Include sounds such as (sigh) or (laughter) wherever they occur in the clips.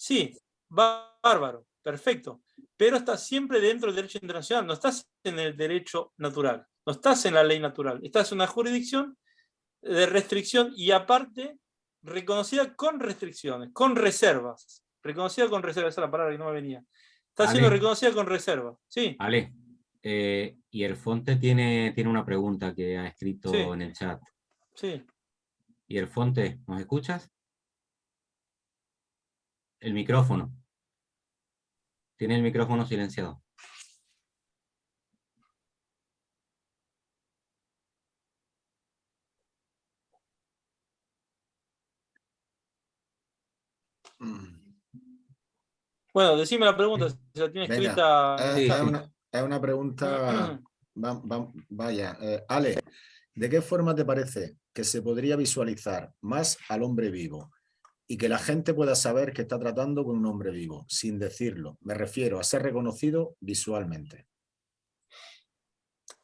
Sí, bárbaro, perfecto. Pero estás siempre dentro del derecho internacional, no estás en el derecho natural, no estás en la ley natural, estás en una jurisdicción de restricción y aparte reconocida con restricciones, con reservas. Reconocida con reservas, esa es la palabra que no me venía. Está siendo reconocida con reservas, sí. Vale. Eh, y el Fonte tiene, tiene una pregunta que ha escrito en el chat. Sí. ¿Y el Fonte, nos escuchas? El micrófono. Tiene el micrófono silenciado. Bueno, decime la pregunta, si la tiene escrita. Eh, es, una, pregunta, (clears throat) vaya, eh, Ale, ¿de qué forma te parece que se podría visualizar más al hombre vivo y que la gente pueda saber que está tratando con un hombre vivo, sin decirlo? Me refiero a ser reconocido visualmente.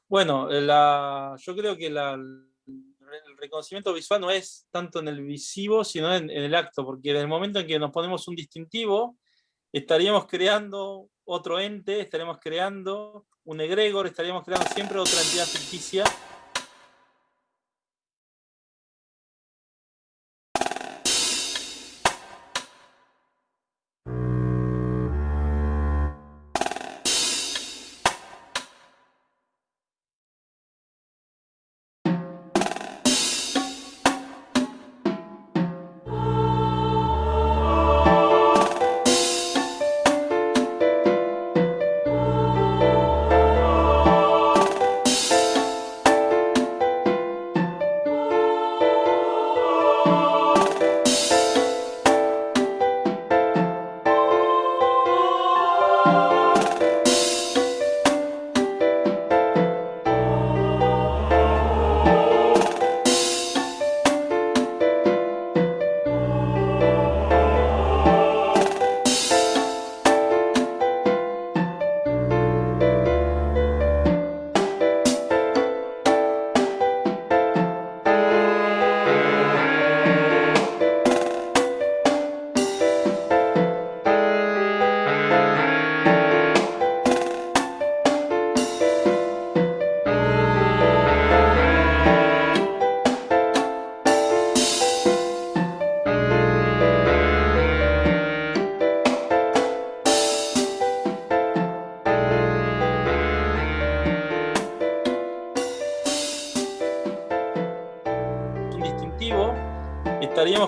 Bueno, la, yo creo que el reconocimiento visual no es tanto en el visivo, sino en, el acto, porque en el momento en que nos ponemos un distintivo, estaríamos creando otro ente, estaríamos creando un egregor, estaríamos creando siempre otra entidad ficticia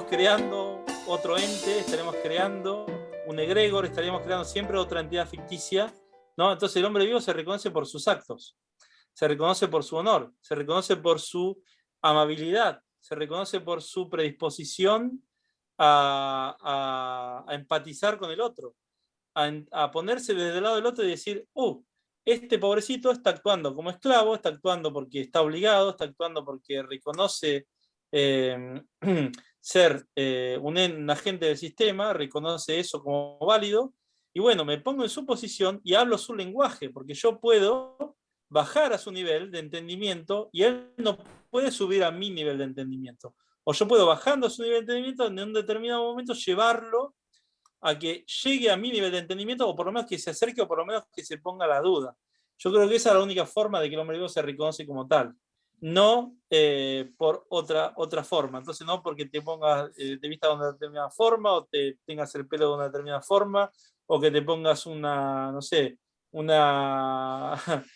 creando otro ente, estaremos creando un egregor, estaríamos creando siempre otra entidad ficticia, ¿no? Entonces el hombre vivo se reconoce por sus actos, se reconoce por su honor, se reconoce por su amabilidad, se reconoce por su predisposición a, empatizar con el otro, a, ponerse desde el lado del otro y decir, uh, este pobrecito está actuando como esclavo, está actuando porque está obligado, está actuando porque reconoce eh, (clears throat) ser eh, un, agente del sistema, reconoce eso como válido, y bueno, me pongo en su posición y hablo su lenguaje, porque yo puedo bajar a su nivel de entendimiento y él no puede subir a mi nivel de entendimiento. O yo puedo bajando a su nivel de entendimiento en un determinado momento llevarlo a que llegue a mi nivel de entendimiento o por lo menos que se acerque o por lo menos que se ponga la duda. Yo creo que esa es la única forma de que el hombre vivo se reconoce como tal no eh, por otra, otra forma. Entonces no porque te pongas eh, de vista de una determinada forma, o te tengas el pelo de una determinada forma, o que te pongas una, no sé, una, (laughs)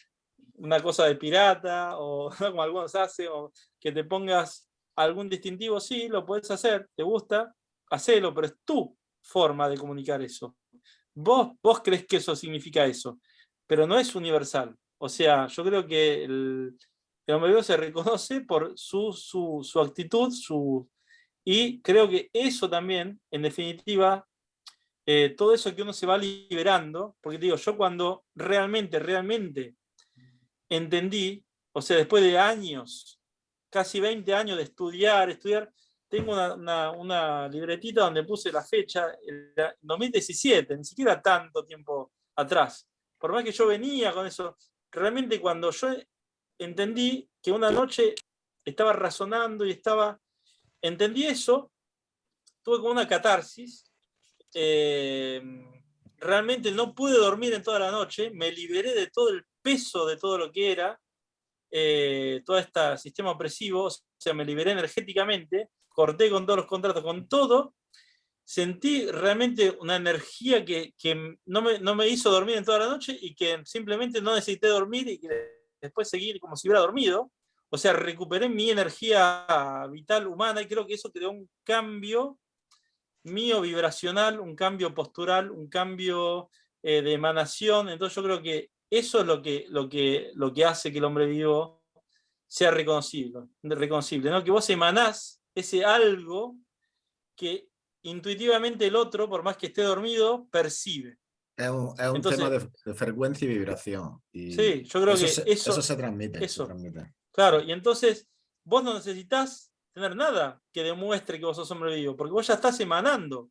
una cosa de pirata, o (laughs) como algunos hacen, o que te pongas algún distintivo, sí, lo puedes hacer, te gusta, hacelo, pero es tu forma de comunicar eso. Vos, vos crees que eso significa eso, pero no es universal. O sea, yo creo que el, vivo se reconoce por su, su, actitud, su, y creo que eso también, en definitiva, eh, todo eso que uno se va liberando, porque digo, yo cuando realmente, realmente entendí, o sea, después de años, casi 20 años de estudiar, estudiar, tengo una, una, libretita donde puse la fecha, el 2017, ni siquiera tanto tiempo atrás. Por más que yo venía con eso, realmente cuando yo entendí que una noche estaba razonando y estaba... Entendí eso, tuve como una catarsis, eh, realmente no pude dormir en toda la noche, me liberé de todo el peso de todo lo que era, eh, todo este sistema opresivo, o sea, me liberé energéticamente, corté con todos los contratos, con todo, sentí realmente una energía que, no, me, no, me, hizo dormir en toda la noche y que simplemente no necesité dormir y que después seguir como si hubiera dormido. O sea, recuperé mi energía vital humana y creo que eso creó un cambio mío vibracional, un cambio postural, un cambio eh, de emanación. Entonces yo creo que eso es lo que, lo que, lo que hace que el hombre vivo sea reconocible, reconocible ¿no? que vos emanás ese algo que intuitivamente el otro, por más que esté dormido, percibe. Es un, tema de, frecuencia y vibración. sí, yo creo que eso, se transmite, eso. Claro, y entonces vos no necesitas tener nada que demuestre que vos sos hombre vivo, porque vos ya estás emanando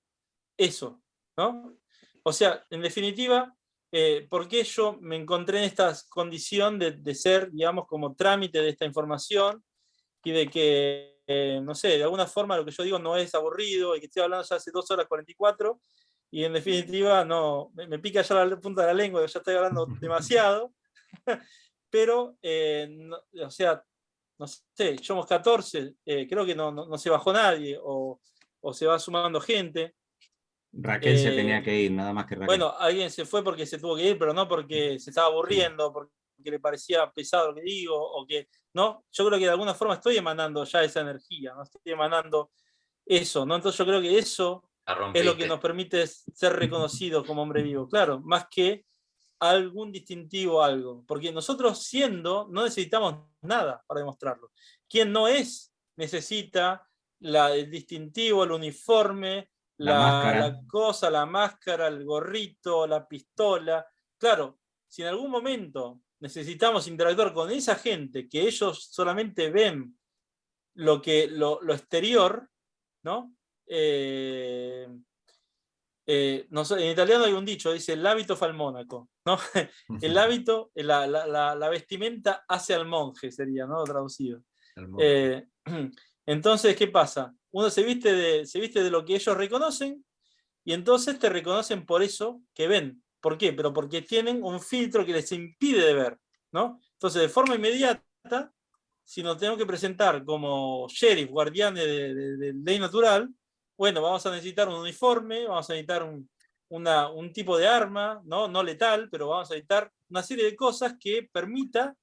eso, ¿no? O sea, en definitiva, eh, ¿por qué yo me encontré en esta condición de, ser, digamos, como trámite de esta información y de que, eh, no sé, de alguna forma lo que yo digo no es aburrido y que estoy hablando ya hace 2 horas 44 y en definitiva no, me, pica ya la punta de la lengua, ya estoy hablando (laughs) demasiado, (laughs) pero, eh, o sea, no sé, somos 14, creo que no, no, se bajó nadie o, o se va sumando gente. Raquel se tenía eh, que ir, nada más que Raquel. Bueno, alguien se fue porque se tuvo que ir, pero no porque se estaba aburriendo, porque le parecía pesado lo que digo, o que, ¿no? Yo creo que de alguna forma estoy emanando ya esa energía, ¿no? Estoy emanando eso, ¿no? Entonces yo creo que eso es lo que nos permite ser reconocidos como hombre vivo, claro, más que algún distintivo algo, porque nosotros siendo no necesitamos nada para demostrarlo. Quien no es necesita la, el distintivo, el uniforme, la, cosa, la máscara, el gorrito, la pistola. Claro, si en algún momento necesitamos interactuar con esa gente que ellos solamente ven lo, que, lo, exterior, ¿no? Eh, eh, en italiano hay un dicho, dice el hábito fa ¿no? (laughs) el hábito, la, la, vestimenta hace al monje, sería, ¿no? Traducido. Eh, (clears throat) entonces, ¿qué pasa? uno se viste, de, se viste de lo que ellos reconocen y entonces te reconocen por eso que ven. ¿Por qué? Pero porque tienen un filtro que les impide de ver. ¿no? Entonces, de forma inmediata, si nos tenemos que presentar como sheriff, guardianes de, de, ley natural, bueno, vamos a necesitar un uniforme, vamos a necesitar un, tipo de arma, ¿no? no letal, pero vamos a necesitar una serie de cosas que permita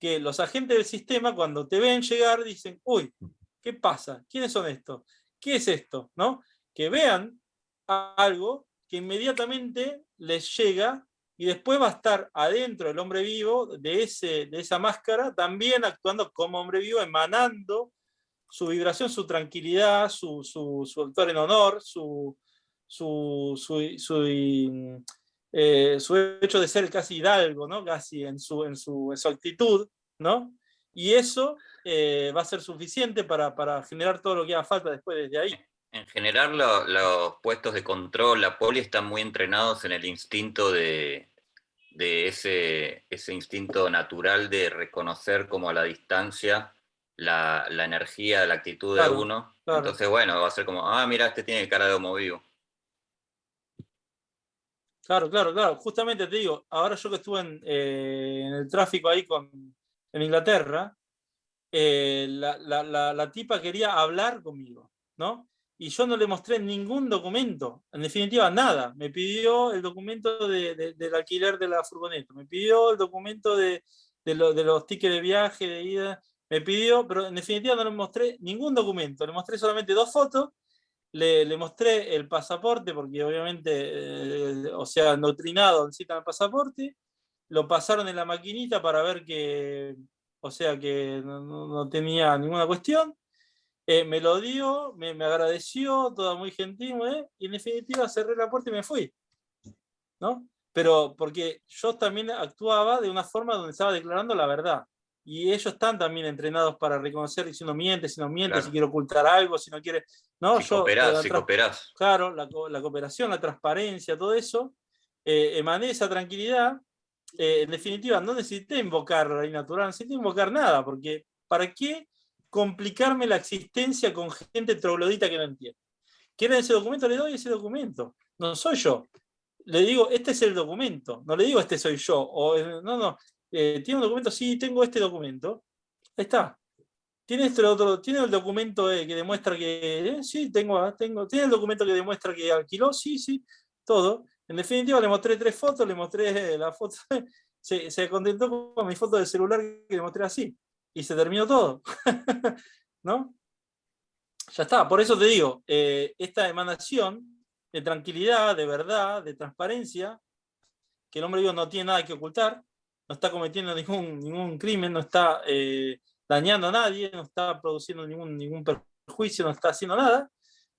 que los agentes del sistema, cuando te ven llegar, dicen, uy, ¿Qué pasa? ¿Quiénes son estos? ¿Qué es esto? ¿No? Que vean algo que inmediatamente les llega y después va a estar adentro el hombre vivo de, ese, de esa máscara, también actuando como hombre vivo, emanando su vibración, su tranquilidad, su, su, su autor en honor, su, su, su, eh, su, hecho de ser casi hidalgo, ¿no? casi en su, en su, en su actitud, ¿no? y eso eh, va a ser suficiente para, para, generar todo lo que haga falta después desde ahí. En general los puestos de control, la poli están muy entrenados en el instinto de, de ese, ese, instinto natural de reconocer como a la distancia la, la energía, la actitud de uno. Entonces, bueno, va a ser como, ah, mira, este tiene cara de homo vivo. Claro, claro, claro. Justamente te digo, ahora yo que estuve en, eh, en el tráfico ahí con, en Inglaterra, eh, la, tipa quería hablar conmigo, ¿no? Y yo no le mostré ningún documento, en definitiva nada. Me pidió el documento del alquiler de la furgoneta, me pidió el documento de, los tickets de viaje, de ida, me pidió, pero en definitiva no le mostré ningún documento, le mostré solamente dos fotos, le, mostré el pasaporte, porque obviamente, eh, o sea, endoctrinado necesitan el pasaporte, lo pasaron en la maquinita para ver que, o sea, que no, tenía ninguna cuestión. Eh, me lo dio, me, agradeció, todo muy gentil, ¿eh? y en definitiva cerré la puerta y me fui. ¿no? Pero porque yo también actuaba de una forma donde estaba declarando la verdad. Y ellos están también entrenados para reconocer si uno miente, si no miente, si quiere ocultar algo, si no quiere... ¿no? Si cooperás, si cooperás. Claro, la, la, cooperación, la transparencia, todo eso, eh, emané esa tranquilidad eh, en definitiva, no necesité invocar la ley natural, no necesité invocar nada, porque ¿para qué complicarme la existencia con gente troglodita que no entiende? ¿Quieren ese documento? Le doy ese documento. no soy yo. Le digo, este es el documento, no le digo este soy yo, o no, no, eh, tiene un documento, sí, tengo este documento, ahí está. ¿Tiene, este otro, ¿tiene el documento eh, que demuestra que, eh, sí, tengo, ah, tengo, tiene el documento que demuestra que alquiló, sí, sí, todo. En definitiva le mostré tres fotos, le mostré la foto, (laughs) se, se contentó con mi foto del celular que le mostré así, y se terminó todo. (laughs) ¿No? Ya está, por eso te digo, esta emanación de tranquilidad, de verdad, de transparencia, que el hombre vivo no tiene nada que ocultar, no está cometiendo ningún, ningún crimen, no está eh, dañando a nadie, no está produciendo ningún, ningún perjuicio, no está haciendo nada,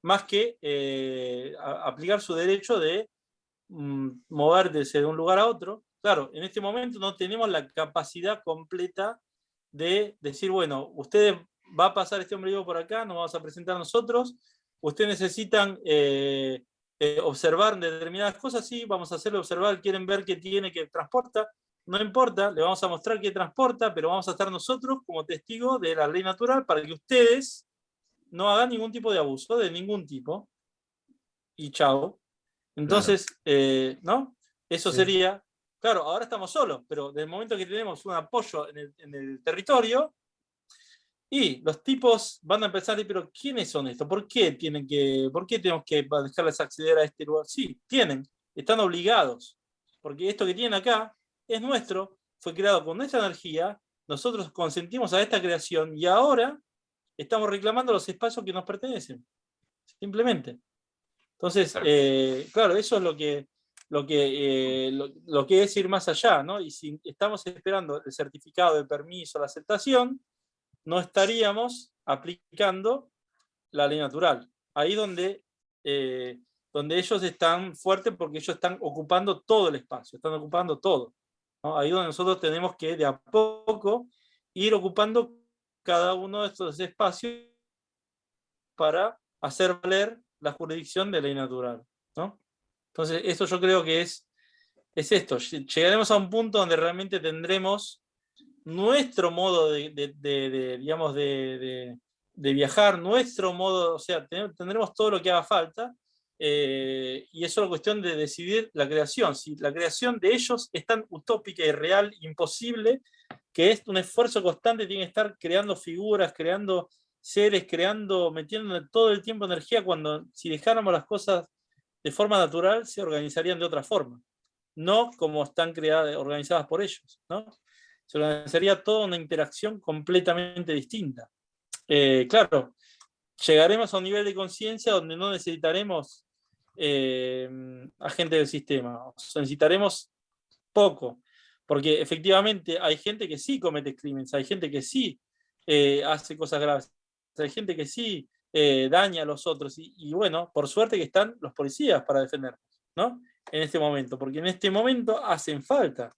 más que eh, aplicar su derecho de mm, moverse de un lugar a otro. Claro, en este momento no tenemos la capacidad completa de decir, bueno, ustedes va a pasar este hombre vivo por acá, nos vamos a presentar nosotros, ustedes necesitan eh, observar determinadas cosas, sí, vamos a hacerle observar, quieren ver qué tiene, que transporta, no importa, le vamos a mostrar qué transporta, pero vamos a estar nosotros como testigos de la ley natural para que ustedes no hagan ningún tipo de abuso, de ningún tipo, y chao. Entonces, eh, ¿no? Eso sería, claro, ahora estamos solos, pero del momento que tenemos un apoyo en el, en el territorio, y los tipos van a empezar a decir, pero ¿quiénes son estos? ¿Por qué, tienen que, ¿Por qué tenemos que dejarles acceder a este lugar? Sí, tienen, están obligados, porque esto que tienen acá es nuestro, fue creado con nuestra energía, nosotros consentimos a esta creación y ahora estamos reclamando los espacios que nos pertenecen, simplemente. Entonces, eh, claro, eso es lo que, lo que, eh, lo que es ir más allá, ¿no? Y si estamos esperando el certificado de permiso, la aceptación, no estaríamos aplicando la ley natural. Ahí donde, eh, donde ellos están fuertes porque ellos están ocupando todo el espacio, están ocupando todo. Ahí donde nosotros tenemos que de a poco ir ocupando cada uno de estos espacios para hacer valer la jurisdicción de ley natural. ¿no? Entonces, esto yo creo que es, es esto. Llegaremos a un punto donde realmente tendremos nuestro modo de, digamos, de, viajar, nuestro modo, o sea, tendremos todo lo que haga falta, eh, y es la cuestión de decidir la creación. Si la creación de ellos es tan utópica y real, imposible, que es un esfuerzo constante, tiene que estar creando figuras, creando seres, creando, metiendo todo el tiempo energía, cuando si dejáramos las cosas de forma natural, se organizarían de otra forma. No como están creadas, organizadas por ellos. ¿no? se organizaría toda una interacción completamente distinta. Eh, claro, llegaremos a un nivel de conciencia donde no necesitaremos eh, agentes del sistema, necesitaremos poco, porque efectivamente hay gente que sí comete crímenes, hay gente que sí eh, hace cosas graves, hay gente que sí daña a los otros, y, y, bueno, por suerte que están los policías para defendernos, ¿no? En este momento, porque en este momento hacen falta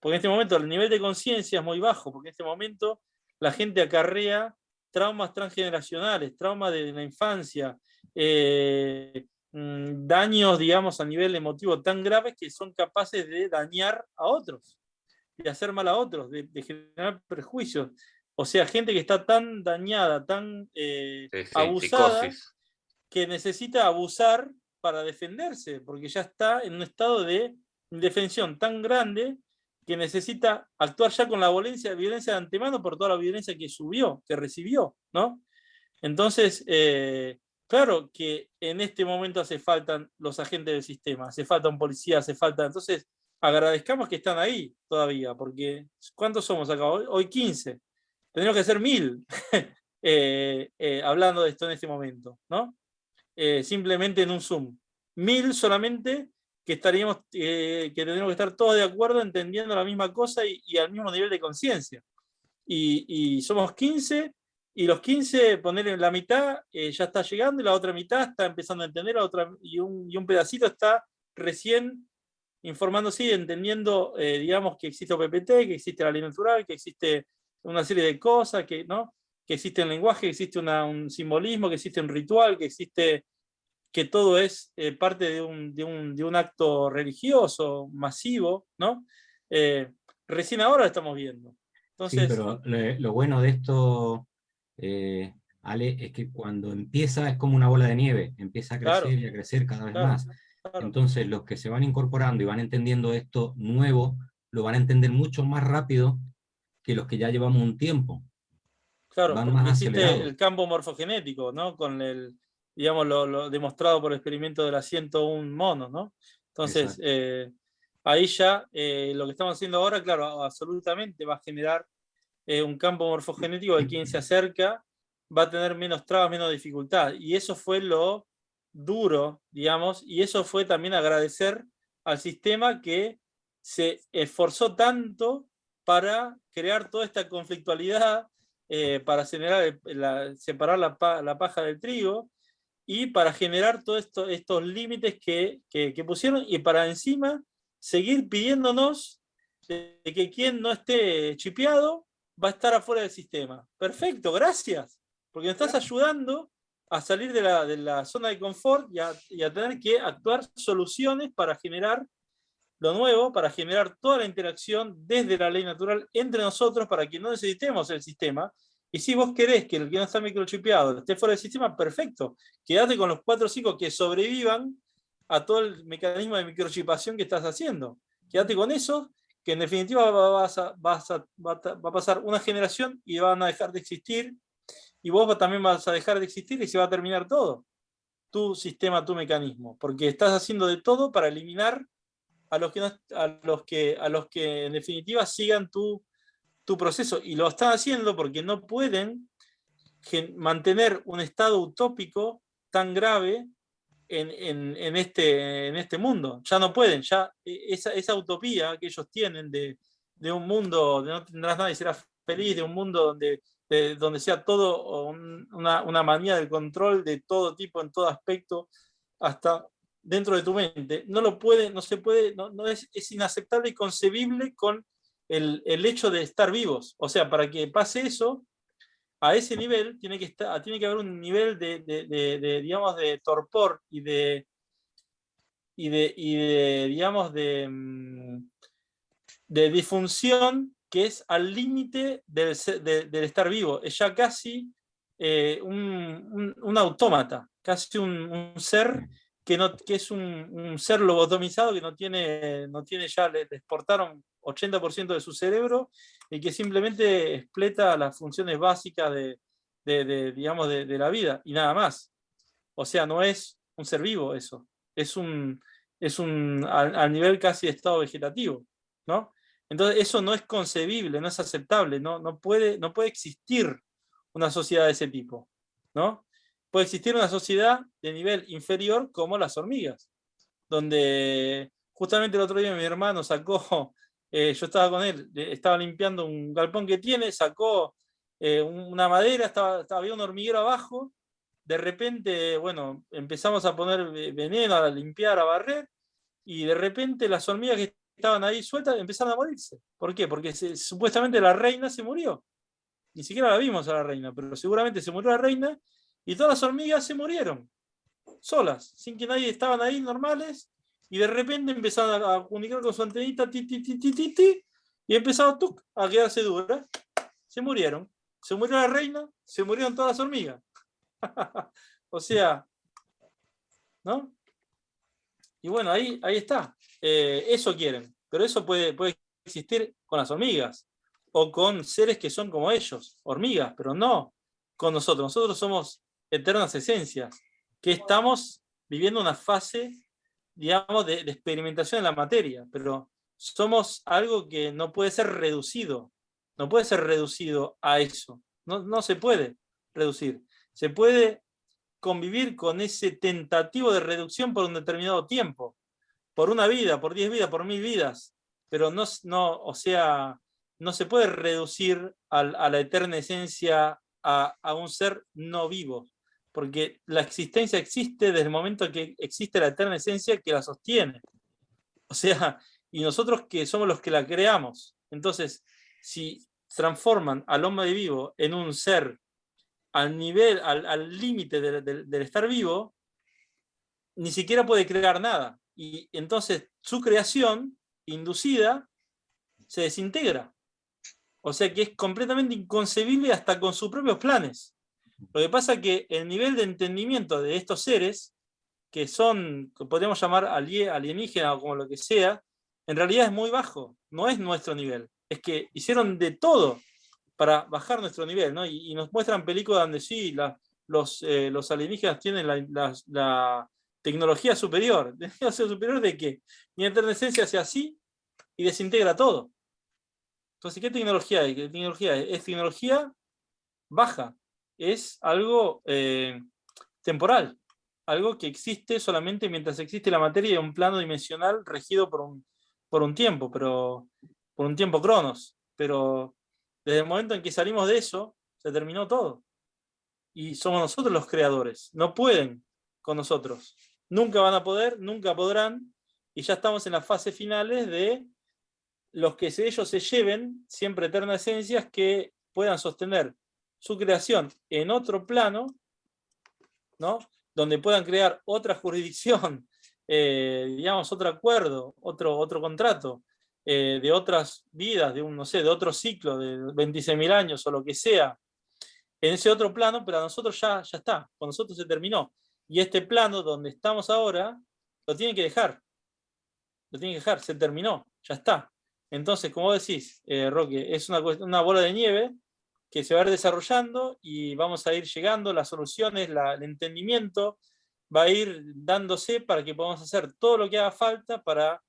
porque en este momento el nivel de conciencia es muy bajo, porque en este momento la gente acarrea traumas transgeneracionales, traumas de la infancia, eh, mm, daños, digamos, a nivel emotivo tan graves que son capaces de dañar a otros, de hacer mal a otros, de, generar prejuicios. O sea, gente que está tan dañada, tan eh, abusada, que necesita abusar para defenderse, porque ya está en un estado de indefensión tan grande que necesita actuar ya con la violencia, violencia de antemano por toda la violencia que subió, que recibió, ¿no? Entonces, eh, claro que en este momento hace falta los agentes del sistema, hace falta un policía, hace falta... Entonces, agradezcamos que están ahí todavía, porque ¿cuántos somos acá? Hoy, hoy 15. Tendríamos que ser mil (laughs) eh, eh, hablando de esto en este momento, ¿no? simplemente en un Zoom. Mil solamente que estaríamos, eh, que tendríamos que estar todos de acuerdo entendiendo la misma cosa y, al mismo nivel de conciencia. Y, somos 15, y los 15, ponerle la mitad, eh, ya está llegando, y la otra mitad está empezando a entender, la otra, y, un, y un pedacito está recién informándose y entendiendo, eh, digamos, que existe OPPT, que existe la ley natural, que existe una serie de cosas, que, ¿no? que existe un lenguaje, que existe un simbolismo, que existe un ritual, que existe que todo es eh, parte de un, de, un, de un, acto religioso, masivo, ¿no? Eh, recién ahora lo estamos viendo. Entonces, sí, pero lo, bueno de esto, eh, Ale, es que cuando empieza es como una bola de nieve, empieza a crecer y a crecer cada vez más. Entonces los que se van incorporando y van entendiendo esto nuevo, lo van a entender mucho más rápido que los que ya llevamos un tiempo. Claro, existe el campo morfogenético, ¿no? Con el, digamos, lo, demostrado por el experimento de las 101 monos, ¿no? Entonces, eh, ahí ya eh, lo que estamos haciendo ahora, claro, absolutamente va a generar eh, un campo morfogenético de quien se acerca va a tener menos trabas, menos dificultad. Y eso fue lo duro, digamos, y eso fue también agradecer al sistema que se esforzó tanto para crear toda esta conflictualidad, eh, para generar, separar la, paja del trigo, y para generar todos esto, estos límites que, pusieron, y para encima seguir pidiéndonos que quien no esté chipeado va a estar afuera del sistema. Perfecto, gracias, porque nos estás ayudando a salir de la, de la zona de confort y a, tener que actuar soluciones para generar lo nuevo, para generar toda la interacción desde la ley natural entre nosotros para que no necesitemos el sistema. Y si vos querés que el que no está microchipeado esté fuera del sistema, perfecto. Quédate con los cuatro o cinco que sobrevivan a todo el mecanismo de microchipación que estás haciendo. Quédate con eso, que en definitiva va, a pasar una generación y van a dejar de existir y vos también vas a dejar de existir y se va a terminar todo. Tu sistema, tu mecanismo. Porque estás haciendo de todo para eliminar a los que, a los que, a los que en definitiva sigan tu, tu proceso. Y lo están haciendo porque no pueden mantener un estado utópico tan grave en, en, este, en este mundo. Ya no pueden, ya e, esa, esa utopía que ellos tienen de, de un mundo donde no tendrás nada y serás feliz, de un mundo donde donde sea todo una, una, manía del control de todo tipo, en todo aspecto, hasta dentro de tu mente. No lo puede, no se puede, no, no es, es, inaceptable y concebible con el, el, hecho de estar vivos. O sea, para que pase eso, a ese nivel tiene que, estar, tiene que haber un nivel de, de, de, digamos, de torpor y de, y de, y de digamos, de, mm, de disfunción que es al límite del, estar vivo, es ya casi eh, un, autómata, casi un, ser que, no, que es un, ser lobotomizado que no tiene, no tiene ya, le, exportaron 80% de su cerebro y que simplemente expleta las funciones básicas de, digamos, de, la vida y nada más. O sea, no es un ser vivo eso, es un, es un al, nivel casi de estado vegetativo, ¿no? Entonces eso no es concebible, no es aceptable, no, no, puede, no puede existir una sociedad de ese tipo. ¿no? Puede existir una sociedad de nivel inferior como las hormigas, donde justamente el otro día mi hermano sacó, eh, yo estaba con él, estaba limpiando un galpón que tiene, sacó eh, una madera, estaba, había un hormiguero abajo, de repente, bueno, empezamos a poner veneno, a limpiar, a barrer, y de repente las hormigas que estaban ahí sueltas empezaron a morirse. ¿Por qué? Porque supuestamente la reina se murió. Ni siquiera la vimos a la reina, pero seguramente se murió la reina y todas las hormigas se murieron. Solas, sin que nadie estaban ahí normales y de repente empezaron a comunicar con su antenita ti, ti, ti, y empezaron a quedarse duras. Se murieron. Se murió la reina, se murieron todas las hormigas. (laughs) o sea, ¿no? Y bueno, ahí, ahí está. Eh, eso quieren, pero eso puede, puede existir con las hormigas, o con seres que son como ellos, hormigas, pero no con nosotros. Nosotros somos eternas esencias, que estamos viviendo una fase, digamos, de, experimentación en la materia, pero somos algo que no puede ser reducido, no puede ser reducido a eso, no, no se puede reducir. Se puede convivir con ese tentativo de reducción por un determinado tiempo, por una vida, por diez vidas, por mil vidas, pero no, no, o sea, no se puede reducir a, la eterna esencia a, a, un ser no vivo, porque la existencia existe desde el momento que existe la eterna esencia que la sostiene. O sea, y nosotros que somos los que la creamos. Entonces, si transforman al hombre vivo en un ser al nivel, al límite del estar vivo, ni siquiera puede crear nada. Y entonces su creación inducida se desintegra. O sea que es completamente inconcebible hasta con sus propios planes. Lo que pasa es que el nivel de entendimiento de estos seres que son, que podríamos llamar alienígena o como lo que sea, en realidad es muy bajo, no es nuestro nivel. Es que hicieron de todo para bajar nuestro nivel, ¿no? Y, nos muestran películas donde sí, los, eh, los alienígenas tienen la, tecnología superior. (laughs) ¿Tecnología superior de qué? Mi esencia hace así y desintegra todo. Entonces, ¿qué tecnología hay? ¿Qué tecnología es? es tecnología baja, es algo eh, temporal, algo que existe solamente mientras existe la materia en un plano dimensional regido por un, por un tiempo, pero por un tiempo cronos. Pero desde el momento en que salimos de eso, se terminó todo. Y somos nosotros los creadores. No pueden con nosotros. Nunca van a poder, nunca podrán, y ya estamos en las fases finales de los que ellos se lleven, siempre eternas esencias, que puedan sostener su creación en otro plano, ¿no? donde puedan crear otra jurisdicción, (laughs) eh, digamos, otro acuerdo, otro, otro contrato, eh, de otras vidas, de un, no sé, de otro ciclo, de 26.000 años o lo que sea, en ese otro plano, pero a nosotros ya, ya está, con nosotros se terminó. Y este plano donde estamos ahora, lo tienen que dejar. Lo tienen que dejar, se terminó, ya está. Entonces, como decís, eh, Roque, es una, una bola de nieve que se va a ir desarrollando y vamos a ir llegando, las soluciones, el entendimiento va a ir dándose para que podamos hacer todo lo que haga falta para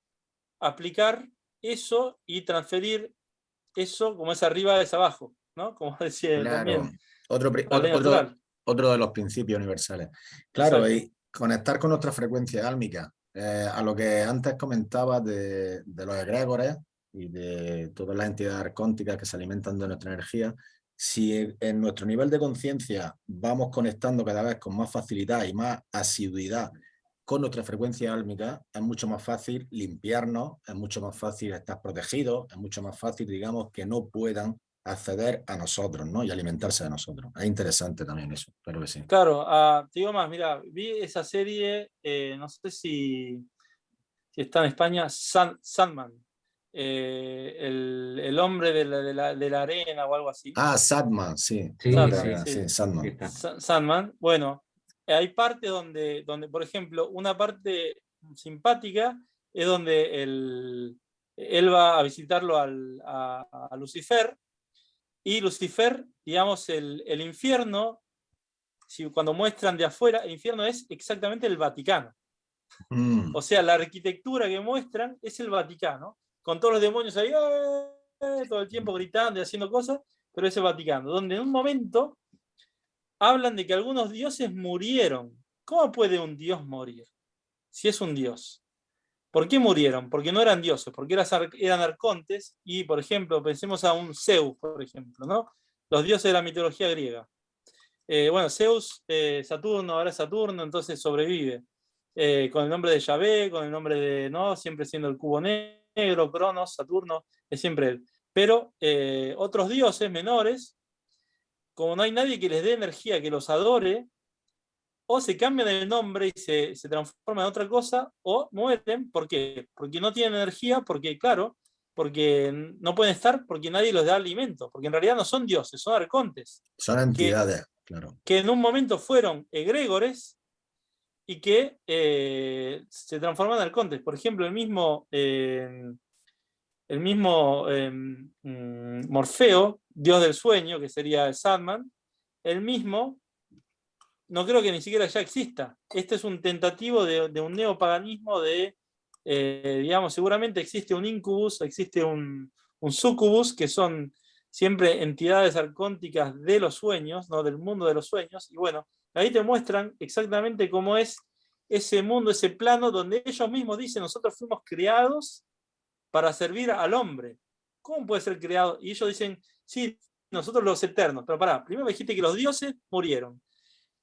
aplicar eso y transferir eso como es arriba es abajo, ¿no? (laughs) Como decía también. Otro, otro, de los principios universales. Claro, y conectar con nuestra frecuencia álmica. Eh, a lo que antes comentaba de, de los egregores y de todas las entidades arcónticas que se alimentan de nuestra energía, si en nuestro nivel de conciencia vamos conectando cada vez con más facilidad y más asiduidad con nuestra frecuencia álmica, es mucho más fácil limpiarnos, es mucho más fácil estar protegidos, es mucho más fácil, digamos, que no puedan acceder a nosotros ¿no? y alimentarse de nosotros. Es interesante también eso, que sí. Claro, uh, te digo más, mira, vi esa serie, eh, no sé si, si está en España, Sandman, eh, el, hombre de la, de, la, arena o algo así. Ah, Sadman, sí. Sí, Sadman. Bueno, hay partes donde, donde, por ejemplo, una parte simpática es donde él va a visitarlo al, a, Lucifer, y Lucifer, digamos, el, el infierno, si, cuando muestran de afuera, el infierno es exactamente el Vaticano. Mm. O sea, la arquitectura que muestran es el Vaticano con todos los demonios ahí, ¡eh! todo el tiempo gritando y haciendo cosas, pero ese Vaticano, donde en un momento hablan de que algunos dioses murieron. ¿Cómo puede un dios morir? Si es un dios. ¿Por qué murieron? Porque no eran dioses, porque eran arcontes, y por ejemplo, pensemos a un Zeus, por ejemplo, ¿no? Los dioses de la mitología griega. Eh, bueno, Zeus, eh, Saturno, ahora Saturno, entonces sobrevive. con el nombre de Yahvé, con el nombre de, ¿no? Siempre siendo el cubo negro negro, Cronos, Saturno, es siempre él. Pero eh, otros dioses menores, como no hay nadie que les dé energía, que los adore, o se cambian el nombre y se, se transforman en otra cosa, o mueren, ¿por qué? Porque no tienen energía, porque claro, porque no pueden estar, porque nadie los da alimento, porque en realidad no son dioses, son arcontes. Son entidades, claro. Que en un momento fueron egregores, y que eh, se transforman en arcontes. Por ejemplo, el mismo, eh, el mismo em, mm, Morfeo, dios del sueño, que sería el Sandman, el mismo, no creo que ni siquiera ya exista. Este es un tentativo de, un neopaganismo de, eh, digamos, seguramente existe un incubus, existe un, un sucubus, que son siempre entidades arcónticas de los sueños, ¿no? del mundo de los sueños, y bueno, Ahí te muestran exactamente cómo es ese mundo, ese plano, donde ellos mismos dicen, nosotros fuimos creados para servir al hombre. ¿Cómo puede ser creado? Y ellos dicen, sí, nosotros los eternos. Pero pará, primero me dijiste que los dioses murieron.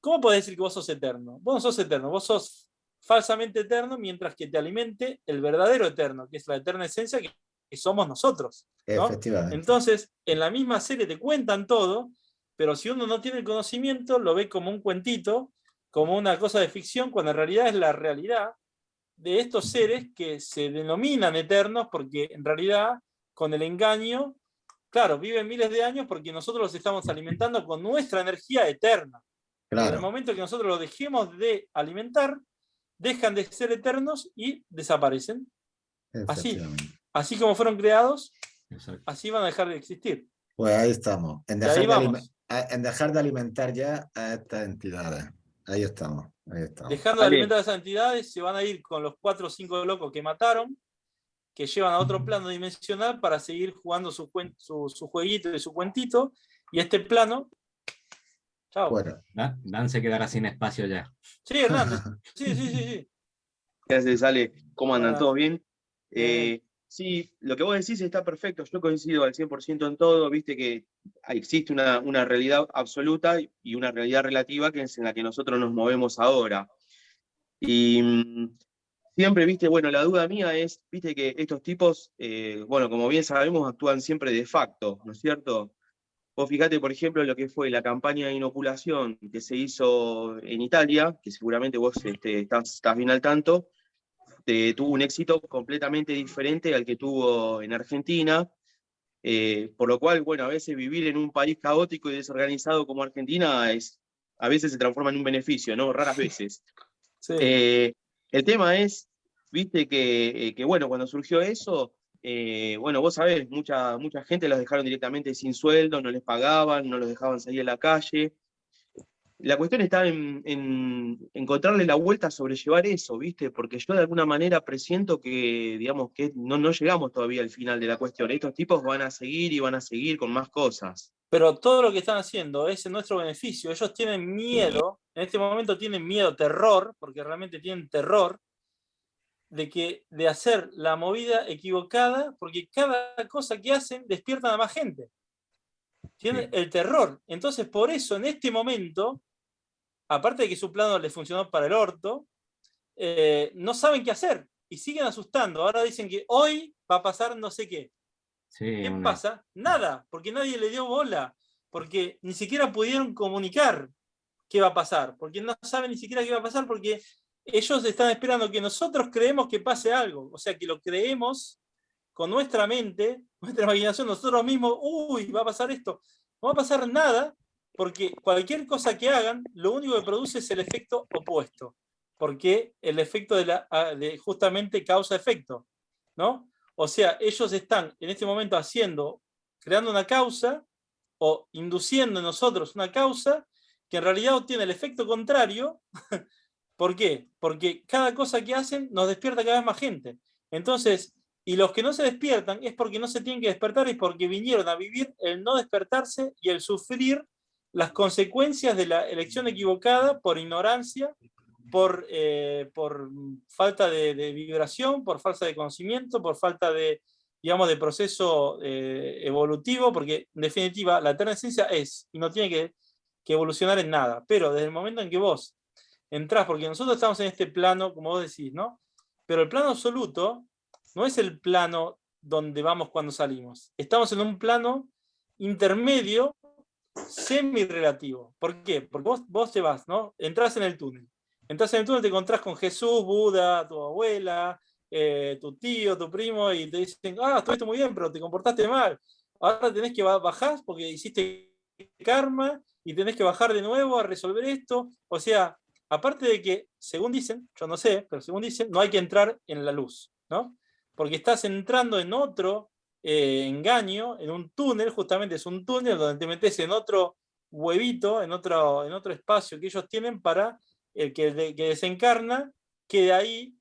¿Cómo puedes decir que vos sos eterno? Vos no sos eterno, vos sos falsamente eterno mientras que te alimente el verdadero eterno, que es la eterna esencia que, somos nosotros. Entonces, en la misma serie te cuentan todo, pero si uno no tiene el conocimiento, lo ve como un cuentito, como una cosa de ficción, cuando en realidad es la realidad de estos seres que se denominan eternos, porque en realidad, con el engaño, claro, viven miles de años porque nosotros los estamos alimentando con nuestra energía eterna. En el momento que nosotros los dejemos de alimentar, dejan de ser eternos y desaparecen. Así, así como fueron creados, así van a dejar de existir. Pues ahí estamos, en dejar, de, en dejar de alimentar ya a estas entidades. Ahí estamos. Dejando de alimentar a esas entidades, se van a ir con los cuatro o cinco locos que mataron, que llevan a otro plano dimensional para seguir jugando su, su, jueguito y su cuentito, y este plano... Chao. Bueno. Dan, se quedará sin espacio ya. Sí, Hernán. (laughs) sí, sí, sí, sí. Gracias, Ale. ¿Cómo andan? ¿Todo bien? Eh, Sí, lo que vos decís está perfecto, yo coincido al 100% en todo, viste que existe una, una, realidad absoluta y una realidad relativa que es en la que nosotros nos movemos ahora. Y mm, siempre, viste, bueno, la duda mía es, viste que estos tipos, eh, bueno, como bien sabemos, actúan siempre de facto, ¿no es cierto? Vos fíjate, por ejemplo, lo que fue la campaña de inoculación que se hizo en Italia, que seguramente vos este, estás bien al tanto, este, tuvo un éxito completamente diferente al que tuvo en Argentina, eh, por lo cual, bueno, a veces vivir en un país caótico y desorganizado como Argentina es, a veces se transforma en un beneficio, ¿no? Raras veces. (laughs) Eh, el tema es, viste, que, eh, que, bueno, cuando surgió eso, bueno, vos sabés, mucha, mucha gente los dejaron directamente sin sueldo, no les pagaban, no los dejaban salir a la calle, la cuestión está en, encontrarle la vuelta a sobrellevar eso, ¿viste? Porque yo de alguna manera presiento que, digamos, que no, no llegamos todavía al final de la cuestión. Estos tipos van a seguir y van a seguir con más cosas. Pero todo lo que están haciendo es en nuestro beneficio. Ellos tienen miedo, en este momento tienen miedo, terror, porque realmente tienen terror, de, que, de hacer la movida equivocada, porque cada cosa que hacen despiertan a más gente. Tienen el terror. Entonces, por eso, en este momento, aparte de que su plano les funcionó para el orto, eh, no saben qué hacer y siguen asustando. Ahora dicen que hoy va a pasar no sé qué. ¿Qué pasa? Nada, porque nadie le dio bola, porque ni siquiera pudieron comunicar qué va a pasar, porque no saben ni siquiera qué va a pasar, porque ellos están esperando que nosotros creemos que pase algo, o sea, que lo creemos con nuestra mente, nuestra imaginación, nosotros mismos, uy, va a pasar esto. No va a pasar nada, porque cualquier cosa que hagan, lo único que produce es el efecto opuesto, porque el efecto de, la, ah, de justamente causa-efecto, ¿no? O sea, ellos están en este momento haciendo, creando una causa, o induciendo en nosotros una causa, que en realidad obtiene el efecto contrario, (laughs) ¿por qué? Porque cada cosa que hacen nos despierta cada vez más gente. Entonces, y los que no se despiertan es porque no se tienen que despertar y porque vinieron a vivir el no despertarse y el sufrir las consecuencias de la elección equivocada por ignorancia, por, eh, por falta de, vibración, por falta de conocimiento, por falta de, digamos, de proceso eh, evolutivo, porque en definitiva la eterna esencia es, y no tiene que, que, evolucionar en nada, pero desde el momento en que vos entrás, porque nosotros estamos en este plano, como vos decís, ¿no? Pero el plano absoluto no es el plano donde vamos cuando salimos, estamos en un plano intermedio semi-relativo. ¿Por qué? Porque vos, vos te vas, ¿no? Entrás en el túnel. Entras en el túnel, te encontrás con Jesús, Buda, tu abuela, eh, tu tío, tu primo, y te dicen, ah, estuviste muy bien, pero te comportaste mal. Ahora tenés que bajar porque hiciste karma y tenés que bajar de nuevo a resolver esto. O sea, aparte de que, según dicen, yo no sé, pero según dicen, no hay que entrar en la luz, ¿no? Porque estás entrando en otro eh, engaño, en un túnel, justamente es un túnel donde te metes en otro huevito, en otro, en otro espacio que ellos tienen para el que, que desencarna, quede ahí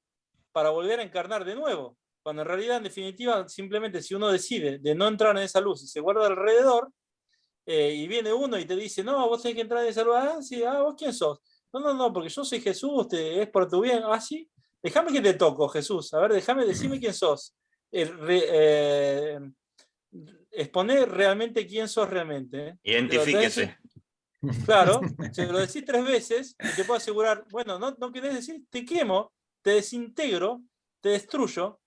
para volver a encarnar de nuevo. Cuando en realidad, en definitiva, simplemente si uno decide de no entrar en esa luz y se guarda alrededor, eh, y viene uno y te dice, no, vos tenés que entrar en esa luz, ah, sí, ah, vos quién sos. No, no, no, porque yo soy Jesús, es por tu bien, ah, sí, déjame que te toco, Jesús, a ver, déjame, decime quién sos eh, exponer realmente quién sos realmente. ¿eh? Identifíquese. Claro, (laughs) si lo decís tres veces, te puedo asegurar, bueno, no, no querés decir, te quemo, te desintegro, te destruyo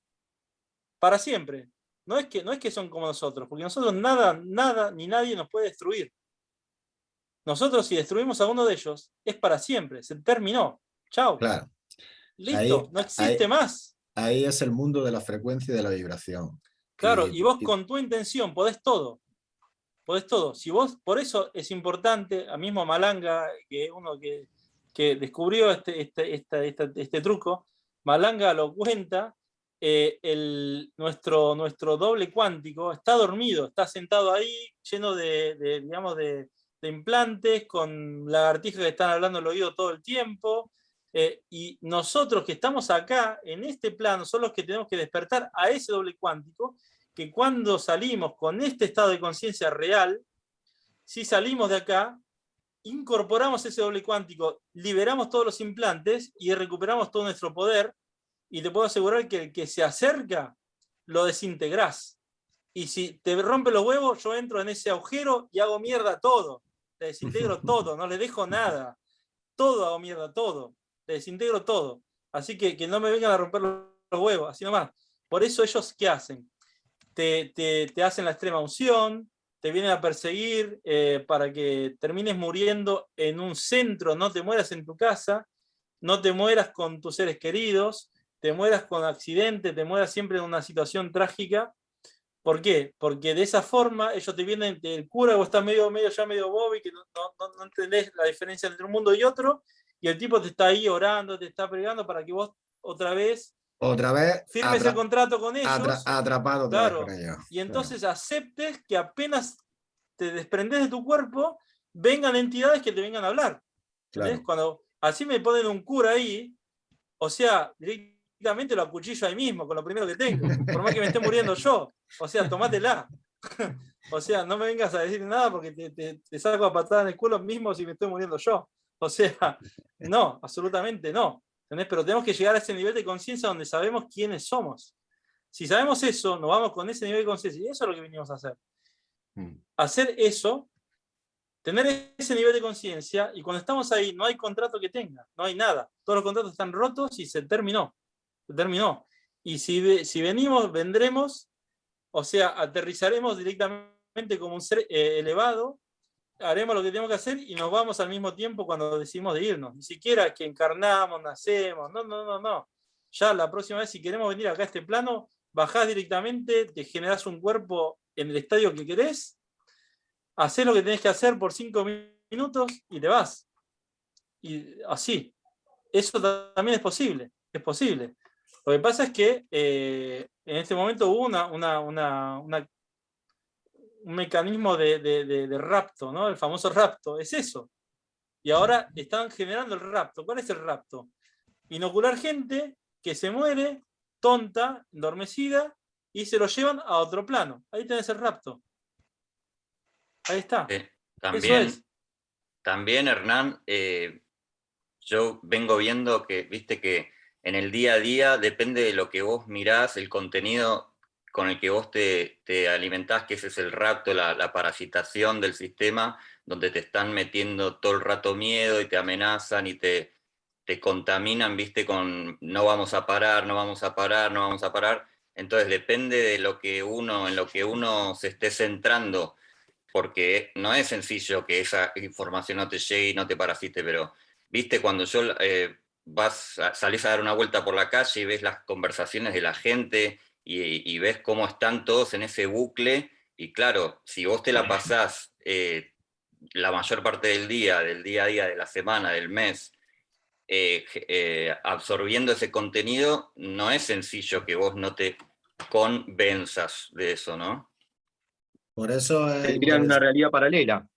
para siempre. No es, que, no es que son como nosotros, porque nosotros nada, nada, ni nadie nos puede destruir. Nosotros si destruimos a uno de ellos, es para siempre, se terminó. Chao. Claro. Listo, no existe más ahí es el mundo de la frecuencia y de la vibración. Claro, y, vos con tu intención podés todo. Podés todo. Si vos, por eso es importante, a mismo Malanga, que es uno que que descubrió este, este, este, este truco, Malanga lo cuenta, eh, el, nuestro, nuestro doble cuántico está dormido, está sentado ahí lleno de, digamos, de, implantes, con lagartijas que están hablando al oído todo el tiempo, eh, y nosotros que estamos acá, en este plano, son los que tenemos que despertar a ese doble cuántico, que cuando salimos con este estado de conciencia real, si salimos de acá, incorporamos ese doble cuántico, liberamos todos los implantes y recuperamos todo nuestro poder, y te puedo asegurar que el que se acerca, lo desintegrás. Y si te rompe los huevos, yo entro en ese agujero y hago mierda todo. Te desintegro (laughs) todo, no le dejo nada. Todo hago mierda, todo. Te desintegro todo. Así que, que no me vengan a romper los huevos, así nomás. Por eso ellos, ¿qué hacen? Te, te, te hacen la extrema unción, te vienen a perseguir eh, para que termines muriendo en un centro, no te mueras en tu casa, no te mueras con tus seres queridos, te mueras con accidente, te mueras siempre en una situación trágica. ¿Por qué? Porque de esa forma ellos te vienen, el cura o está medio, medio ya medio Bobby, que no, no, no entendés la diferencia entre un mundo y otro, y el tipo te está ahí orando, te está pregando para que vos otra vez otra vez firmes el contrato con ellos. atrapado claro, Y entonces aceptes que apenas te desprendes de tu cuerpo, vengan entidades que te vengan a hablar. Cuando así me ponen un cura ahí, o sea, directamente lo acuchillo ahí mismo, con lo primero que tengo, por más que me esté muriendo yo. O sea, tomátela. (laughs) o sea, no me vengas a decir nada porque te, te, saco a patada en el culo mismo si me estoy muriendo yo. O sea, no, absolutamente no. Pero tenemos que llegar a ese nivel de conciencia donde sabemos quiénes somos. Si sabemos eso, nos vamos con ese nivel de conciencia. Y eso es lo que venimos a hacer. Mm. Hacer eso, tener ese nivel de conciencia, y cuando estamos ahí no hay contrato que tenga, no hay nada. Todos los contratos están rotos y se terminó. Se terminó. Y si, si venimos, vendremos, o sea, aterrizaremos directamente como un ser eh, elevado, haremos lo que tenemos que hacer y nos vamos al mismo tiempo cuando decidimos de irnos. Ni siquiera que encarnamos, nacemos, no, no, no, no. Ya la próxima vez si queremos venir acá a este plano, bajás directamente, te generás un cuerpo en el estadio que querés, haces lo que tenés que hacer por cinco minutos y te vas. Y así. Eso también es posible, es posible. Lo que pasa es que eh, en este momento hubo una, una, una, una un mecanismo de, rapto, ¿no? El famoso rapto, es eso. Y ahora están generando el rapto. ¿Cuál es el rapto? Inocular gente que se muere, tonta, endormecida, y se lo llevan a otro plano. Ahí tenés el rapto. Ahí está. también, también, Hernán, eh, yo vengo viendo que, viste que en el día a día, depende de lo que vos mirás, el contenido con el que vos te, te alimentás, que ese es el rapto, la, parasitación del sistema, donde te están metiendo todo el rato miedo y te amenazan y te, te contaminan, viste, con no vamos a parar, no vamos a parar, no vamos a parar. Entonces depende de lo que uno, en lo que uno se esté centrando, porque no es sencillo que esa información no te llegue y no te parasite, pero viste, cuando yo eh, vas, salís a dar una vuelta por la calle y ves las conversaciones de la gente, y, ves cómo están todos en ese bucle, y claro, si vos te la pasás eh, la mayor parte del día, del día a día, de la semana, del mes, eh, eh, absorbiendo ese contenido, no es sencillo que vos no te convenzas de eso, ¿no? Por eso es... una realidad paralela.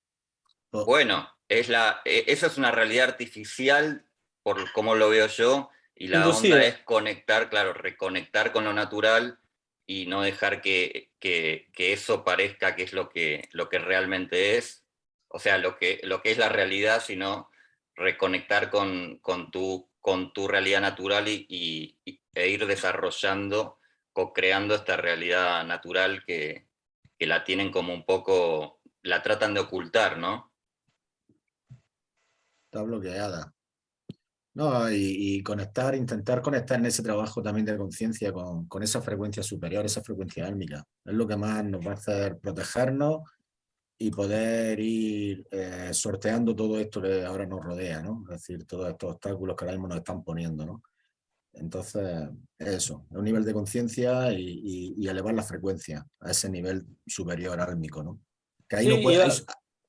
Bueno, es la, e, esa es una realidad artificial, por como lo veo yo, y la onda es conectar, claro, reconectar con lo natural y no dejar que, eso parezca que es lo que, lo que realmente es, o sea, lo que, lo que es la realidad, sino reconectar con, con, tu, con tu realidad natural y, e ir desarrollando, co-creando esta realidad natural que, que la tienen como un poco, la tratan de ocultar, ¿no? Está bloqueada. No, y, conectar, intentar conectar en ese trabajo también de conciencia con, esa frecuencia superior, esa frecuencia álmica. Es lo que más nos va a hacer protegernos y poder ir eh, sorteando todo esto que ahora nos rodea, ¿no? Es decir, todos estos obstáculos que ahora mismo nos están poniendo, ¿no? Entonces, eso, un nivel de conciencia y, elevar la frecuencia a ese nivel superior álmico, ¿no? Que ahí,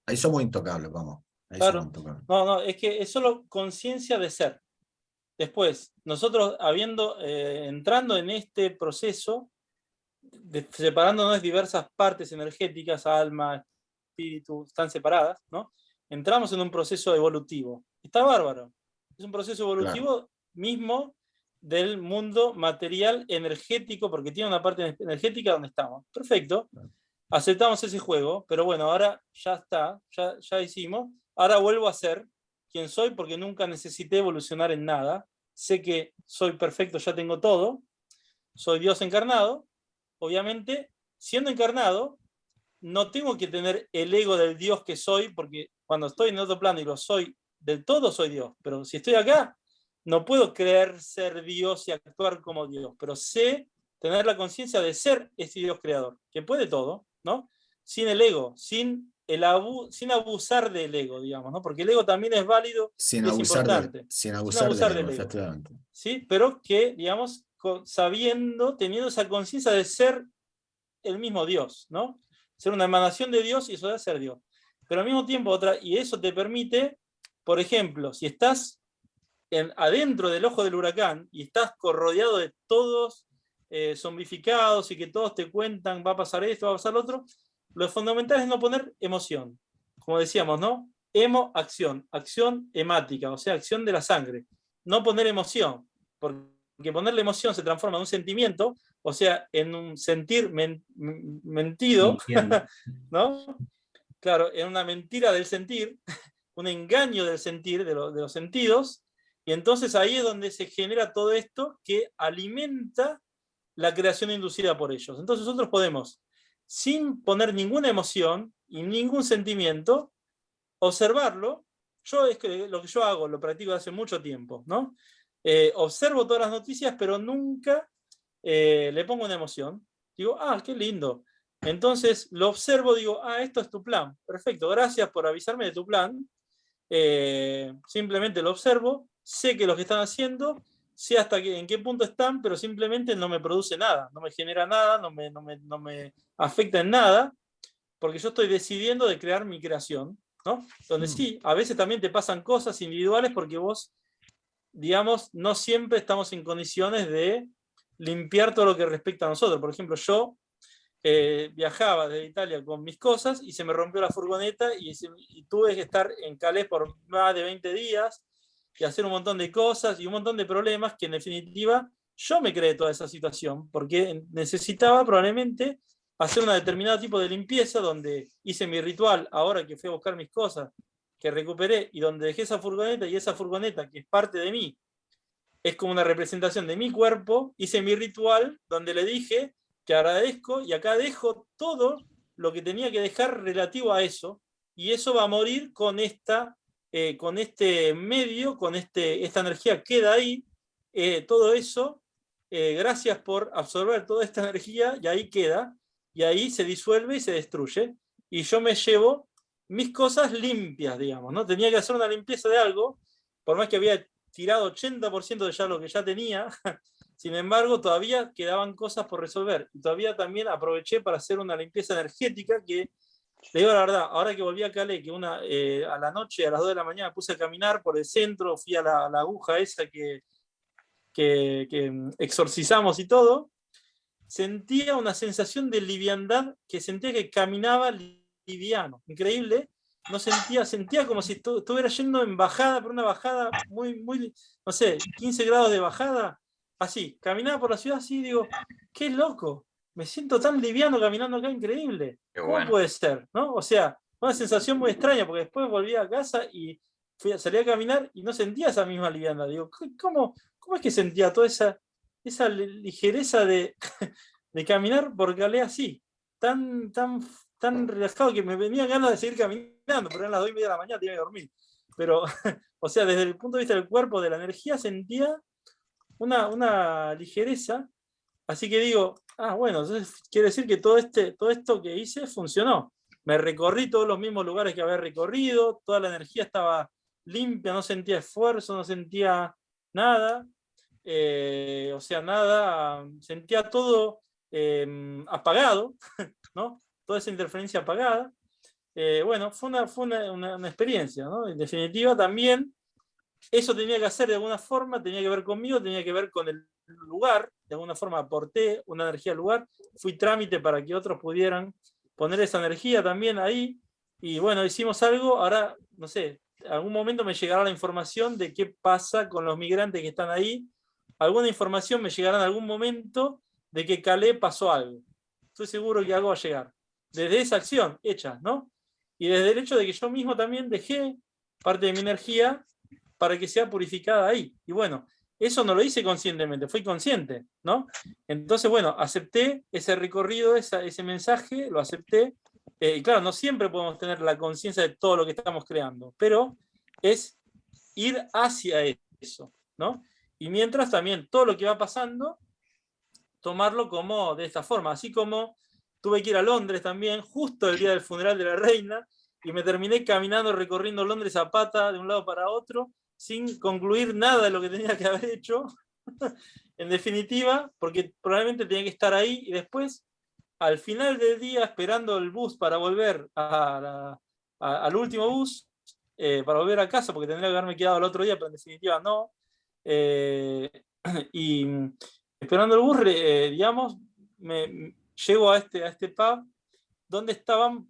ahí somos intocables, vamos. Claro. No, no, es que es solo conciencia de ser. Después, nosotros habiendo, eh, entrando en este proceso, separándonos diversas partes energéticas, alma, espíritu, están separadas, ¿no? Entramos en un proceso evolutivo. Está bárbaro. Es un proceso evolutivo mismo del mundo material energético, porque tiene una parte energética donde estamos. Perfecto. Aceptamos ese juego, pero bueno, ahora ya está, ya, ya hicimos. Ahora vuelvo a ser quien soy porque nunca necesité evolucionar en nada. Sé que soy perfecto, ya tengo todo. Soy Dios encarnado. Obviamente, siendo encarnado, no tengo que tener el ego del Dios que soy, porque cuando estoy en otro plano y lo soy del todo, soy Dios. Pero si estoy acá, no puedo creer ser Dios y actuar como Dios, pero sé tener la conciencia de ser ese Dios creador, que puede todo, ¿no? Sin el ego, sin, el sin abusar del ego, digamos, ¿no? Porque el ego también es válido sin abusar importante. sin abusar, del, ego, ¿sí? Pero que, digamos, sabiendo, teniendo esa conciencia de ser el mismo Dios, ¿no? Ser una emanación de Dios y eso de ser Dios. Pero al mismo tiempo, otra, y eso te permite, por ejemplo, si estás adentro del ojo del huracán y estás rodeado de todos eh, zombificados y que todos te cuentan va a pasar esto, va a pasar lo otro, lo fundamental es no poner emoción. Como decíamos, ¿no? Emo, acción, acción hemática, o sea, acción de la sangre. No poner emoción, porque ponerle emoción se transforma en un sentimiento, o sea, en un sentir mentido, (laughs) ¿no? Claro, en una mentira del sentir, (laughs) un engaño del sentir, de, de los sentidos, y entonces ahí es donde se genera todo esto que alimenta la creación inducida por ellos. Entonces nosotros podemos, sin poner ninguna emoción y ningún sentimiento, observarlo. Yo es que lo que yo hago, lo practico hace mucho tiempo, ¿no? Eh, observo todas las noticias, pero nunca eh, le pongo una emoción. Digo, ah, qué lindo. Entonces lo observo, digo, ah, esto es tu plan. Perfecto, gracias por avisarme de tu plan. Eh, simplemente lo observo sé que lo que están haciendo, sé hasta que, en qué punto están, pero simplemente no me produce nada, no me genera nada, no me, no me, no me afecta en nada, porque yo estoy decidiendo de crear mi creación, ¿no? Donde mm. sí, a veces también te pasan cosas individuales porque vos, digamos, no siempre estamos en condiciones de limpiar todo lo que respecta a nosotros. Por ejemplo, yo eh, viajaba desde Italia con mis cosas y se me rompió la furgoneta y, y, tuve que estar en Calais por más de 20 días y hacer un montón de cosas y un montón de problemas que en definitiva yo me creé toda esa situación, porque necesitaba probablemente hacer un determinado tipo de limpieza donde hice mi ritual, ahora que fui a buscar mis cosas, que recuperé, y donde dejé esa furgoneta, y esa furgoneta que es parte de mí, es como una representación de mi cuerpo, hice mi ritual donde le dije que agradezco, y acá dejo todo lo que tenía que dejar relativo a eso, y eso va a morir con esta eh, con este medio, con este, esta energía queda ahí, eh, todo eso, eh, gracias por absorber toda esta (laughs) energía, y ahí queda, y ahí se disuelve y se destruye, y yo me llevo mis cosas limpias, digamos, ¿no? Tenía que hacer una limpieza de algo, por más que había tirado 80% de ya lo que ya tenía, (laughs) sin embargo, todavía quedaban cosas por resolver, y todavía también aproveché para hacer una limpieza energética que le digo la verdad, ahora que volví a Cale, que una, eh, a la noche, a las 2 de la mañana, puse a caminar por el centro, fui a la, aguja esa que, que, mm, exorcizamos y todo, sentía una sensación de liviandad, que sentía que caminaba liviano, increíble, no sentía, sentía como si estuviera yendo en bajada, por una bajada muy, muy, no sé, 15 grados de bajada, así, caminaba por la ciudad así, digo, qué loco, me siento tan liviano caminando acá, increíble. ¿Cómo puede ser? ¿no? O sea, una sensación muy extraña, porque después volví a casa y fui, salí a caminar y no sentía esa misma liviana. Digo, ¿cómo, cómo es que sentía toda esa, esa ligereza de, (laughs) de caminar por Calais así? Tan, tan, tan relajado que me venía ganas de seguir caminando, pero eran las 2 y media de la mañana, tenía que dormir. Pero, (laughs) o sea, desde el punto de vista del cuerpo, de la energía, sentía una, una ligereza Así que digo, ah, bueno, entonces quiere decir que todo, este, todo esto que hice funcionó. Me recorrí todos los mismos lugares que había recorrido, toda la energía estaba limpia, no sentía esfuerzo, no sentía nada. Eh, o sea, nada, sentía todo em, apagado, (laughs) ¿no? Toda esa interferencia apagada. eh, bueno, fue, una, fue una, experiencia, ¿no? En definitiva también, eso tenía que hacer de alguna forma, tenía que ver conmigo, tenía que ver con el lugar, de alguna forma aporté una energía al lugar, fui trámite para que otros pudieran poner esa energía también ahí, y bueno, hicimos algo, ahora, no sé, algún momento me llegará la información de qué pasa con los migrantes que están ahí, alguna información me llegará en algún momento de que Calais pasó algo. Estoy seguro que algo va a llegar. Desde esa acción hecha, ¿no? Y desde el hecho de que yo mismo también dejé parte de mi energía para que sea purificada ahí. Y bueno, eso no lo hice conscientemente, fui consciente, ¿no? Entonces, bueno, acepté ese recorrido, ese mensaje, lo acepté, eh, y claro, no siempre podemos tener la conciencia de todo lo que estamos creando, pero es ir hacia eso, ¿no? Y mientras también todo lo que va pasando, tomarlo como de esta forma, así como tuve que ir a Londres también, justo el día del funeral de la reina, y me terminé caminando, recorriendo Londres a pata de un lado para otro, sin concluir nada de lo que tenía que haber hecho, (laughs) en definitiva, porque probablemente tenía que estar ahí, y después al final del día, esperando el bus para volver al último bus, eh, para volver a casa, porque tendría que haberme quedado el otro día, pero en definitiva no. Eh, (clears throat) y esperando el bus, eh, digamos, me, llego a este, a este pub, donde estaban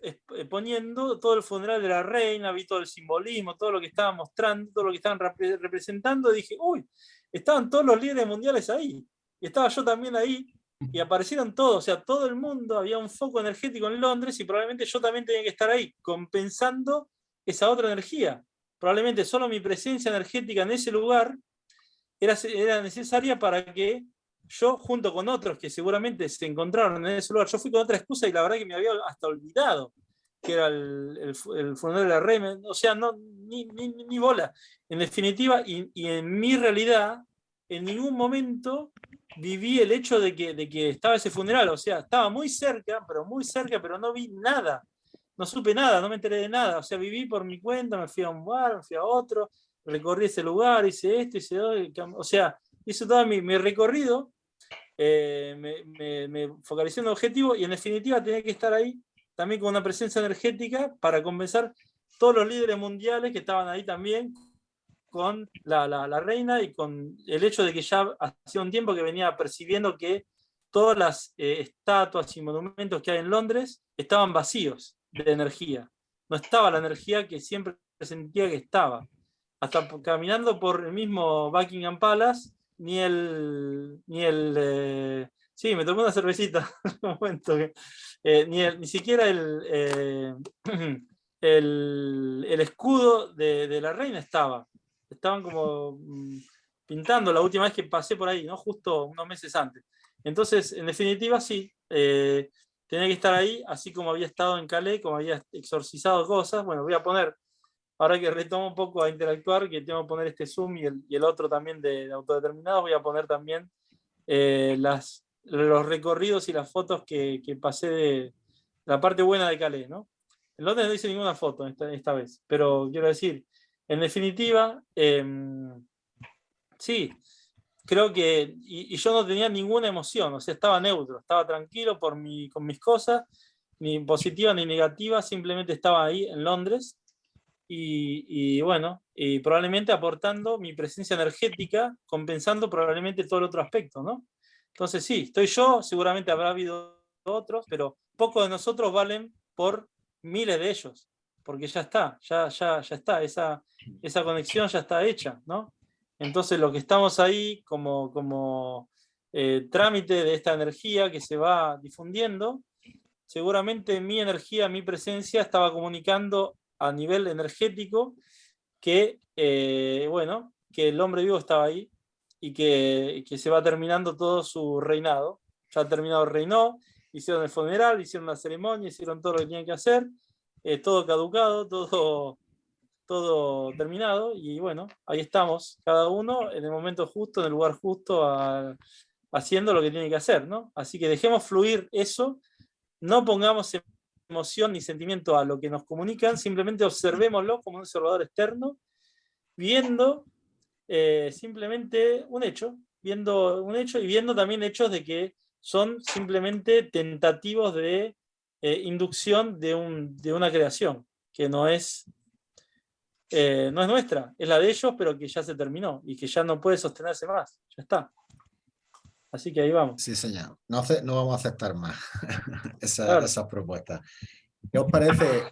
poniendo todo el funeral de la reina, vi todo el simbolismo, todo lo que estaban mostrando, todo lo que estaban representando, y dije, uy, estaban todos los líderes mundiales ahí, y estaba yo también ahí, y aparecieron todos, o sea, todo el mundo, había un foco energético en Londres y probablemente yo también tenía que estar ahí, compensando esa otra energía. Probablemente solo mi presencia energética en ese lugar era, era necesaria para que yo, junto con otros que seguramente se encontraron en ese lugar, yo fui con otra excusa y la verdad que me había hasta olvidado que era el, el, funeral de la reina, o sea, no, ni, ni, bola. En definitiva, y, y en mi realidad, en ningún momento viví el hecho de que, de que estaba ese funeral, o sea, estaba muy cerca, pero muy cerca, pero no vi nada, no supe nada, no me enteré de nada, o sea, viví por mi cuenta, me fui a un bar, me fui a otro, recorrí ese lugar, hice esto, hice otro, o sea, hice todo mi, mi recorrido, eh, me, me, focalicé en el objetivo y en definitiva tenía que estar ahí también con una presencia energética para compensar todos los líderes mundiales que estaban ahí también, con la, reina y con el hecho de que ya hacía un tiempo que venía percibiendo que todas las eh, estatuas y monumentos que hay en Londres estaban vacíos de energía. No estaba la energía que siempre sentía que estaba. Hasta caminando por el mismo Buckingham Palace, ni el... Ni el eh, sí, me tomé una cervecita (laughs) un momento. Eh, ni, ni siquiera (clears throat) el, el, escudo de, de la reina estaba estaban como mm, pintando la última vez que pasé por ahí, ¿no? justo unos meses antes. Entonces, en definitiva, sí, eh, tenía que estar ahí, así como había estado en Calais, como había exorcizado cosas. Bueno, voy a poner, ahora que retomo un poco a interactuar, que tengo que poner este Zoom y el, otro también de, autodeterminado, voy a poner también eh, los recorridos y las fotos que, pasé de la parte buena de Calais. ¿no? En Londres no hice ninguna foto esta, vez, pero quiero decir, en definitiva, em, sí, creo que, y, yo no tenía ninguna emoción, o sea, estaba neutro, estaba tranquilo por mi, con mis cosas, ni positiva ni negativa, simplemente estaba ahí en Londres, y, bueno, probablemente aportando mi presencia energética, compensando probablemente todo el otro aspecto, ¿no? Entonces sí, estoy yo, seguramente habrá habido otros, pero pocos de nosotros valen por miles de ellos porque ya está, ya, ya, ya está, esa, esa conexión ya está hecha, ¿no? Entonces lo que estamos ahí como, como eh, trámite de esta energía que se va difundiendo, seguramente mi energía, mi presencia estaba comunicando a nivel energético que, eh, bueno, que el hombre vivo estaba ahí y que, que, se va terminando todo su reinado. Ya terminado reinado, hicieron el funeral, hicieron la ceremonia, hicieron todo lo que tenían que hacer, eh, todo caducado, todo, todo terminado, y bueno, ahí estamos, cada uno en el momento justo, en el lugar justo, haciendo lo que tiene que hacer, ¿no? Así que dejemos fluir eso, no pongamos emoción ni sentimiento a lo que nos comunican, simplemente observémoslo como un observador externo, viendo eh, simplemente un hecho, viendo un hecho y viendo también hechos de que son simplemente tentativos de eh, inducción de, un, de, una creación que no es, eh, no es nuestra, es la de ellos, pero que ya se terminó y que ya no puede sostenerse más, ya está. Así que ahí vamos. Sí, señor. No, no vamos a aceptar más (laughs) esas propuestas. ¿Qué os parece?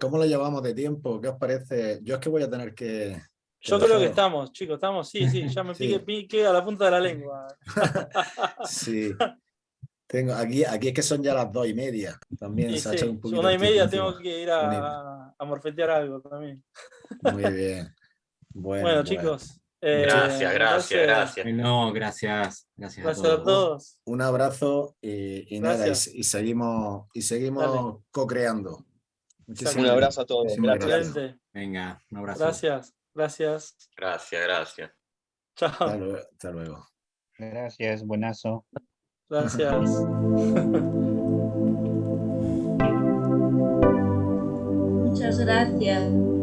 ¿Cómo lo llevamos de tiempo? ¿Qué os parece? Yo es que voy a tener que... Yo creo que estamos, chicos, estamos, sí, sí, ya me (laughs) pique, pique a la punta de la (laughs) lengua. sí. Tengo, aquí, aquí es que son ya las dos y media. También se ha hecho un poquito. Una y media tengo que ir a, a, morfetear algo también. Muy bien. Bueno, bueno chicos. Eh, gracias, gracias, gracias. No, gracias. Gracias, a todos. Un abrazo y, nada, y, seguimos, y seguimos co-creando. Un abrazo a todos. Gracias. Venga, un abrazo. Gracias, gracias. Gracias, gracias. Chao. Hasta luego. Gracias, buenazo. Gracias. (laughs) Muchas gracias.